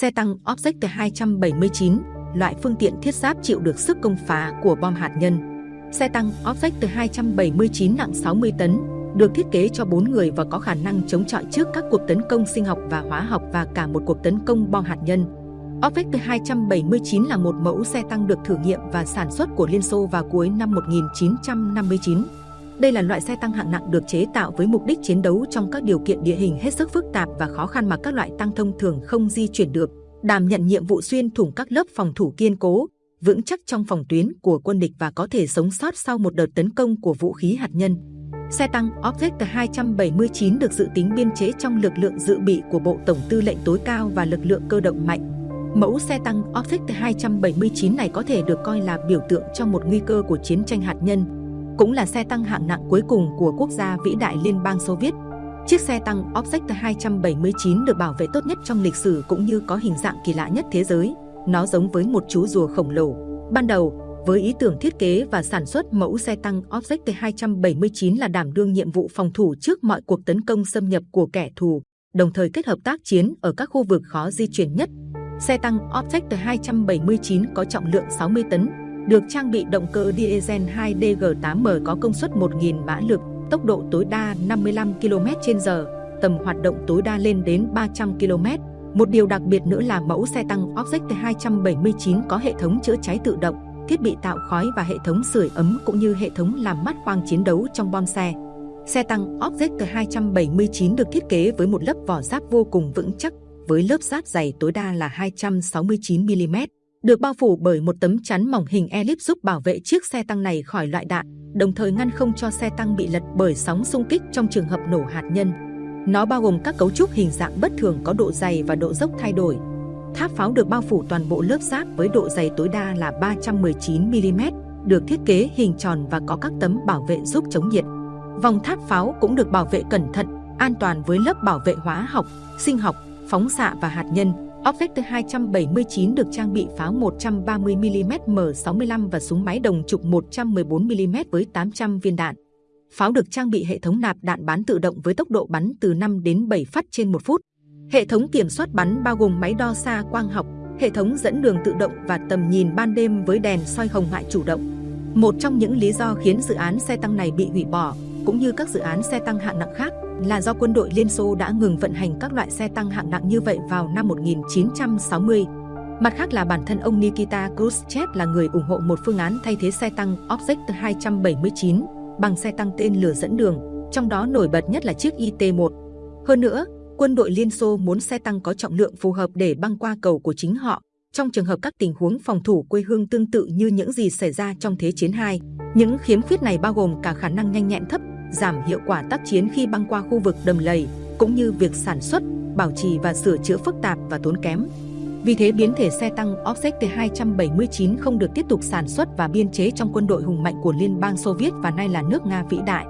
Xe tăng Object 279, loại phương tiện thiết giáp chịu được sức công phá của bom hạt nhân. Xe tăng Object 279 nặng 60 tấn, được thiết kế cho 4 người và có khả năng chống chọi trước các cuộc tấn công sinh học và hóa học và cả một cuộc tấn công bom hạt nhân. Object 279 là một mẫu xe tăng được thử nghiệm và sản xuất của Liên Xô vào cuối năm 1959. Đây là loại xe tăng hạng nặng được chế tạo với mục đích chiến đấu trong các điều kiện địa hình hết sức phức tạp và khó khăn mà các loại tăng thông thường không di chuyển được, đảm nhận nhiệm vụ xuyên thủng các lớp phòng thủ kiên cố, vững chắc trong phòng tuyến của quân địch và có thể sống sót sau một đợt tấn công của vũ khí hạt nhân. Xe tăng Object 279 được dự tính biên chế trong lực lượng dự bị của Bộ Tổng tư lệnh tối cao và lực lượng cơ động mạnh. Mẫu xe tăng Object 279 này có thể được coi là biểu tượng cho một nguy cơ của chiến tranh hạt nhân, cũng là xe tăng hạng nặng cuối cùng của quốc gia vĩ đại Liên bang Xô Viết. Chiếc xe tăng Object 279 được bảo vệ tốt nhất trong lịch sử cũng như có hình dạng kỳ lạ nhất thế giới. Nó giống với một chú rùa khổng lồ. Ban đầu, với ý tưởng thiết kế và sản xuất mẫu xe tăng Object 279 là đảm đương nhiệm vụ phòng thủ trước mọi cuộc tấn công xâm nhập của kẻ thù, đồng thời kết hợp tác chiến ở các khu vực khó di chuyển nhất. Xe tăng Object 279 có trọng lượng 60 tấn, được trang bị động cơ diesel 2DG8M có công suất 1.000 mã lực, tốc độ tối đa 55 km/h, tầm hoạt động tối đa lên đến 300 km. Một điều đặc biệt nữa là mẫu xe tăng Object 279 có hệ thống chữa cháy tự động, thiết bị tạo khói và hệ thống sưởi ấm cũng như hệ thống làm mát khoang chiến đấu trong bom xe. Xe tăng Object 279 được thiết kế với một lớp vỏ giáp vô cùng vững chắc, với lớp giáp dày tối đa là 269mm, được bao phủ bởi một tấm chắn mỏng hình elip giúp bảo vệ chiếc xe tăng này khỏi loại đạn, đồng thời ngăn không cho xe tăng bị lật bởi sóng xung kích trong trường hợp nổ hạt nhân. Nó bao gồm các cấu trúc hình dạng bất thường có độ dày và độ dốc thay đổi, Tháp pháo được bao phủ toàn bộ lớp giáp với độ dày tối đa là 319mm, được thiết kế hình tròn và có các tấm bảo vệ giúp chống nhiệt. Vòng tháp pháo cũng được bảo vệ cẩn thận, an toàn với lớp bảo vệ hóa học, sinh học, phóng xạ và hạt nhân. Object 279 được trang bị pháo 130mm M65 và súng máy đồng trục 114mm với 800 viên đạn. Pháo được trang bị hệ thống nạp đạn bán tự động với tốc độ bắn từ 5 đến 7 phát trên một phút. Hệ thống kiểm soát bắn bao gồm máy đo xa quang học, hệ thống dẫn đường tự động và tầm nhìn ban đêm với đèn soi hồng ngoại chủ động. Một trong những lý do khiến dự án xe tăng này bị hủy bỏ, cũng như các dự án xe tăng hạng nặng khác, là do quân đội Liên Xô đã ngừng vận hành các loại xe tăng hạng nặng như vậy vào năm 1960. Mặt khác là bản thân ông Nikita Khrushchev là người ủng hộ một phương án thay thế xe tăng Object 279 bằng xe tăng tên lửa dẫn đường, trong đó nổi bật nhất là chiếc IT-1. Hơn nữa, quân đội Liên Xô muốn xe tăng có trọng lượng phù hợp để băng qua cầu của chính họ, trong trường hợp các tình huống phòng thủ quê hương tương tự như những gì xảy ra trong Thế chiến 2. Những khiếm khuyết này bao gồm cả khả năng nhanh nhẹn thấp, giảm hiệu quả tác chiến khi băng qua khu vực đầm lầy, cũng như việc sản xuất, bảo trì và sửa chữa phức tạp và tốn kém. Vì thế, biến thể xe tăng T-279 không được tiếp tục sản xuất và biên chế trong quân đội hùng mạnh của Liên bang Xô Viết và nay là nước Nga vĩ đại.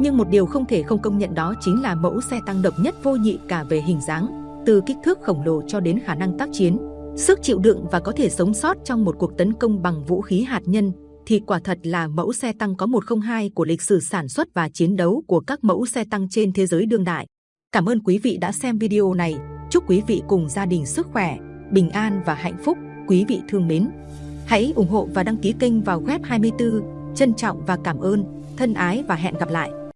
Nhưng một điều không thể không công nhận đó chính là mẫu xe tăng độc nhất vô nhị cả về hình dáng, từ kích thước khổng lồ cho đến khả năng tác chiến, sức chịu đựng và có thể sống sót trong một cuộc tấn công bằng vũ khí hạt nhân, thì quả thật là mẫu xe tăng có 102 của lịch sử sản xuất và chiến đấu của các mẫu xe tăng trên thế giới đương đại. Cảm ơn quý vị đã xem video này. Chúc quý vị cùng gia đình sức khỏe, bình an và hạnh phúc. Quý vị thương mến. Hãy ủng hộ và đăng ký kênh vào web 24. Trân trọng và cảm ơn. Thân ái và hẹn gặp lại.